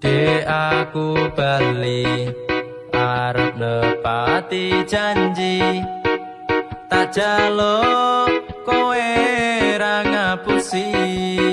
De aku bali arep nepati janji. Tak jaluk kowe ra ngapusi.